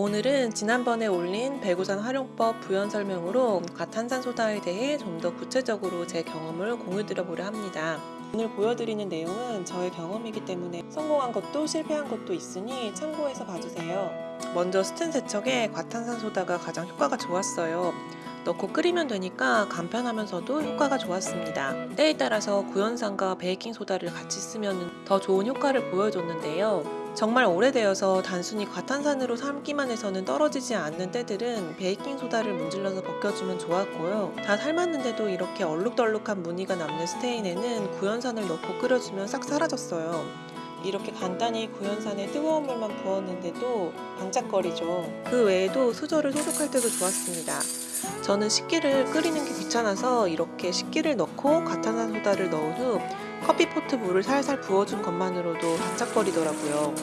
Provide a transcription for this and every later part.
오늘은 지난번에 올린 배구산 활용법 부연 설명으로 과탄산소다에 대해 좀 더 구체적으로 제 경험을 공유 드려 보려 합니다. 오늘 보여드리는 내용은 저의 경험이기 때문에 성공한 것도 실패한 것도 있으니 참고해서 봐주세요. 먼저 스텐 세척에 과탄산소다가 가장 효과가 좋았어요. 넣고 끓이면 되니까 간편하면서도 효과가 좋았습니다. 때에 따라서 구연산과 베이킹소다를 같이 쓰면 더 좋은 효과를 보여줬는데요. 정말 오래되어서 단순히 과탄산으로 삶기만 해서는 떨어지지 않는 때들은 베이킹소다를 문질러서 벗겨주면 좋았고요. 다 삶았는데도 이렇게 얼룩덜룩한 무늬가 남는 스테인에는 구연산을 넣고 끓여주면 싹 사라졌어요. 이렇게 간단히 구연산에 뜨거운 물만 부었는데도 반짝거리죠. 그 외에도 수저를 소독할 때도 좋았습니다. 저는 식기를 끓이는 게 귀찮아서 이렇게 식기를 넣고 과탄산 소다를 넣은 후 커피포트 물을 살살 부어준 것만으로도 반짝거리더라고요.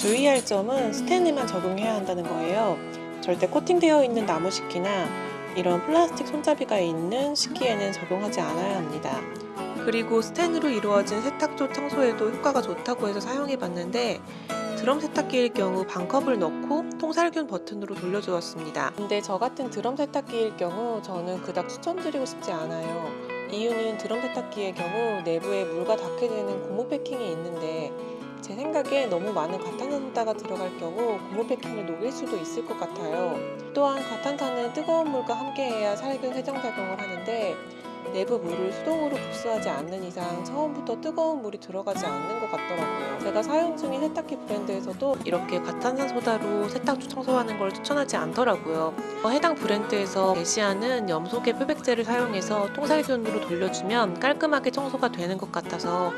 주의할 점은 스텐에만 적용해야 한다는 거예요. 절대 코팅되어 있는 나무 식기나 이런 플라스틱 손잡이가 있는 식기에는 적용하지 않아야 합니다. 그리고 스텐으로 이루어진 세탁조 청소에도 효과가 좋다고 해서 사용해 봤는데 드럼 세탁기일 경우 반컵을 넣고 통살균 버튼으로 돌려주었습니다. 근데 저 같은 드럼 세탁기일 경우 저는 그닥 추천드리고 싶지 않아요. 이유는 드럼 세탁기의 경우 내부에 물과 닿게 되는 고무 패킹이 있는데 제 생각에 너무 많은 과탄산소다가 들어갈 경우 고무 패킹을 녹일 수도 있을 것 같아요. 또한 과탄산은 뜨거운 물과 함께해야 살균 세정 작용을 하는데 내부 물을 수동으로 급수하지 않는 이상 처음부터 뜨거운 물이 들어가지 않는 것 같더라고요. 제가 사용 중인 세탁기 브랜드에서도 이렇게 과탄산 소다로 세탁조 청소하는 걸 추천하지 않더라고요. 해당 브랜드에서 게시하는 염소계 표백제를 사용해서 통살균으로 돌려주면 깔끔하게 청소가 되는 것 같아서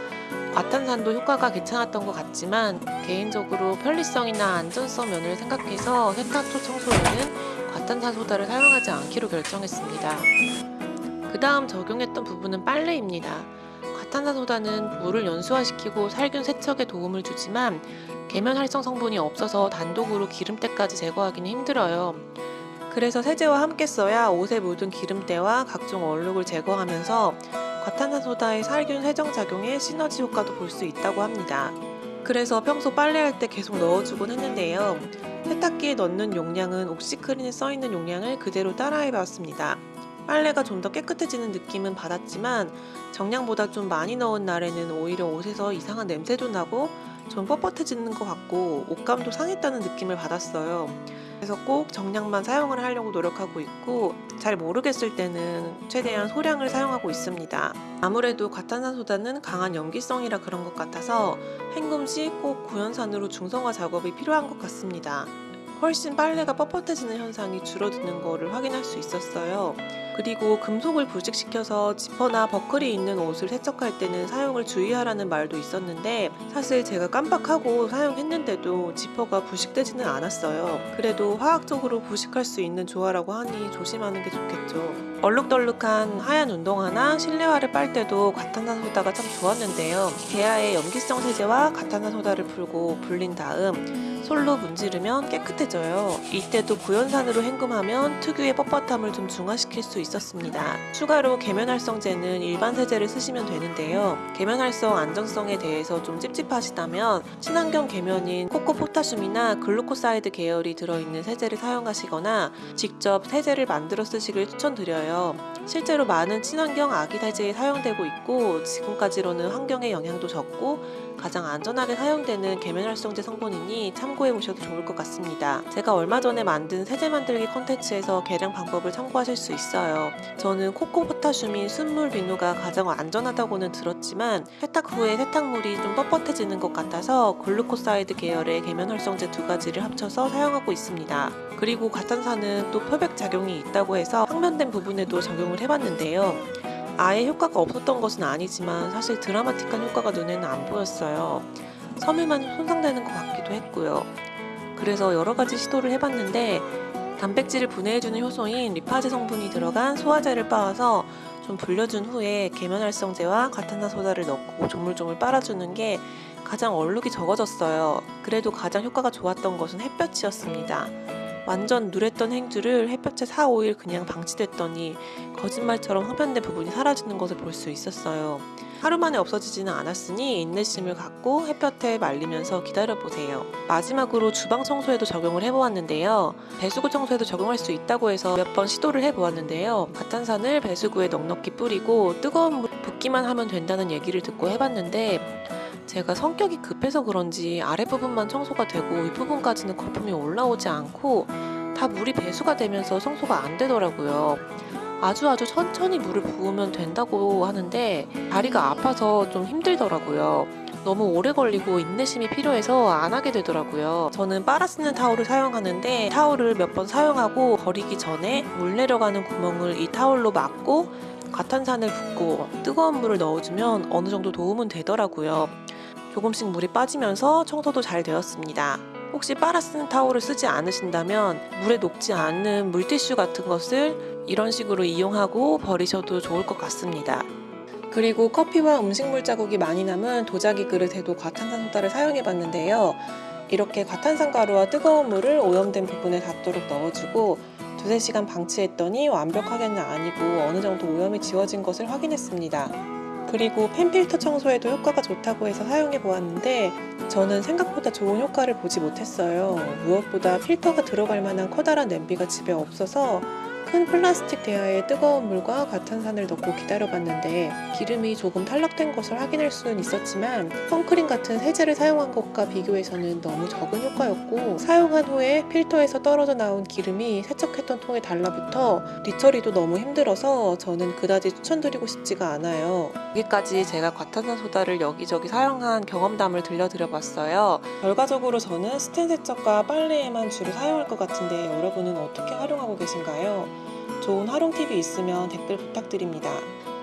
과탄산도 효과가 괜찮았던 것 같지만 개인적으로 편리성이나 안전성 면을 생각해서 세탁조 청소에는 과탄산 소다를 사용하지 않기로 결정했습니다. 그 다음 적용했던 부분은 빨래입니다. 과탄산소다는 물을 연수화시키고 살균 세척에 도움을 주지만 계면 활성 성분이 없어서 단독으로 기름때까지 제거하기는 힘들어요. 그래서 세제와 함께 써야 옷에 묻은 기름때와 각종 얼룩을 제거하면서 과탄산소다의 살균 세정 작용에 시너지 효과도 볼 수 있다고 합니다. 그래서 평소 빨래할 때 계속 넣어주곤 했는데요. 세탁기에 넣는 용량은 옥시크린에 써있는 용량을 그대로 따라해봤습니다. 빨래가 좀 더 깨끗해지는 느낌은 받았지만 정량보다 좀 많이 넣은 날에는 오히려 옷에서 이상한 냄새도 나고 좀 뻣뻣해지는 것 같고 옷감도 상했다는 느낌을 받았어요. 그래서 꼭 정량만 사용을 하려고 노력하고 있고 잘 모르겠을 때는 최대한 소량을 사용하고 있습니다. 아무래도 과탄산소다는 강한 염기성이라 그런 것 같아서 헹굼 시 꼭 구연산으로 중성화 작업이 필요한 것 같습니다. 훨씬 빨래가 뻣뻣해지는 현상이 줄어드는 것을 확인할 수 있었어요. 그리고 금속을 부식시켜서 지퍼나 버클이 있는 옷을 세척할 때는 사용을 주의하라는 말도 있었는데 사실 제가 깜빡하고 사용했는데도 지퍼가 부식되지는 않았어요. 그래도 화학적으로 부식할 수 있는 조화라고 하니 조심하는 게 좋겠죠. 얼룩덜룩한 하얀 운동화나 실내화를 빨 때도 과탄산소다가 참 좋았는데요. 개하의 염기성 세제와 과탄산소다를 풀고 불린 다음 솔로 문지르면 깨끗해져요. 이때도 구연산으로 헹굼하면 특유의 뻣뻣함을 좀 중화시킬 수 있었습니다. 추가로 계면활성제는 일반 세제를 쓰시면 되는데요. 계면활성 안정성에 대해서 좀 찝찝하시다면 친환경 계면인 코코포타슘이나 글루코사이드 계열이 들어있는 세제를 사용하시거나 직접 세제를 만들어 쓰시길 추천드려요. 실제로 많은 친환경 아기 세제에 사용되고 있고 지금까지로는 환경에 영향도 적고 가장 안전하게 사용되는 계면활성제 성분이니 참고해 보셔도 좋을 것 같습니다. 제가 얼마 전에 만든 세제 만들기 컨텐츠에서 계량 방법을 참고하실 수 있어요. 저는 코코 포타슘인 순 물비누가 가장 안전하다고는 들었지만 세탁 후에 세탁물이 좀 뻣뻣해지는 것 같아서 글루코사이드 계열의 계면활성제 두 가지를 합쳐서 사용하고 있습니다. 그리고 과탄산은 또 표백 작용이 있다고 해서 황변된 부분에도 적용을 해봤는데요. 아예 효과가 없었던 것은 아니지만 사실 드라마틱한 효과가 눈에는 안 보였어요. 섬유만 손상되는 것 같기도 했고요. 그래서 여러 가지 시도를 해봤는데 단백질을 분해해주는 효소인 리파제 성분이 들어간 소화제를 빻아서 좀 불려준 후에 계면활성제와 과탄산소다를 넣고 조물조물 빨아주는 게 가장 얼룩이 적어졌어요. 그래도 가장 효과가 좋았던 것은 햇볕이었습니다. 완전 누랬던 행주를 햇볕에 4, 5일 그냥 방치됐더니 거짓말처럼 흡연된 부분이 사라지는 것을 볼 수 있었어요. 하루 만에 없어지지는 않았으니 인내심을 갖고 햇볕에 말리면서 기다려보세요. 마지막으로 주방 청소에도 적용을 해보았는데요. 배수구 청소에도 적용할 수 있다고 해서 몇 번 시도를 해보았는데요. 가탄산을 배수구에 넉넉히 뿌리고 뜨거운 물 붓기만 하면 된다는 얘기를 듣고 해봤는데 제가 성격이 급해서 그런지 아랫부분만 청소가 되고 윗부분까지는 거품이 올라오지 않고 다 물이 배수가 되면서 청소가 안 되더라고요. 아주 아주 천천히 물을 부으면 된다고 하는데 다리가 아파서 좀 힘들더라고요. 너무 오래 걸리고 인내심이 필요해서 안 하게 되더라고요. 저는 빨아 쓰는 타올을 사용하는데 타올을 몇 번 사용하고 버리기 전에 물 내려가는 구멍을 이 타올로 막고 과탄산을 붓고 뜨거운 물을 넣어주면 어느 정도 도움은 되더라고요. 조금씩 물이 빠지면서 청소도 잘 되었습니다. 혹시 빨아 쓰는 타올을 쓰지 않으신다면 물에 녹지 않는 물티슈 같은 것을 이런 식으로 이용하고 버리셔도 좋을 것 같습니다. 그리고 커피와 음식물 자국이 많이 남은 도자기 그릇에도 과탄산 소다를 사용해 봤는데요. 이렇게 과탄산 가루와 뜨거운 물을 오염된 부분에 닿도록 넣어주고 두세 시간 방치했더니 완벽하게는 아니고 어느 정도 오염이 지워진 것을 확인했습니다. 그리고 펜필터 청소에도 효과가 좋다고 해서 사용해 보았는데 저는 생각보다 좋은 효과를 보지 못했어요. 무엇보다 필터가 들어갈 만한 커다란 냄비가 집에 없어서 큰 플라스틱 대야에 뜨거운 물과 과탄산을 넣고 기다려봤는데 기름이 조금 탈락된 것을 확인할 수는 있었지만 선크림 같은 세제를 사용한 것과 비교해서는 너무 적은 효과였고 사용한 후에 필터에서 떨어져 나온 기름이 세척했던 통에 달라붙어 뒤처리도 너무 힘들어서 저는 그다지 추천드리고 싶지가 않아요. 여기까지 제가 과탄산 소다를 여기저기 사용한 경험담을 들려드려봤어요. 결과적으로 저는 스텐 세척과 빨래에만 주로 사용할 것 같은데 여러분은 어떻게 활용하고 계신가요? 좋은 활용 팁이 있으면 댓글 부탁드립니다.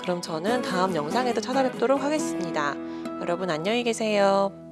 그럼 저는 다음 영상에도 찾아뵙도록 하겠습니다. 여러분 안녕히 계세요.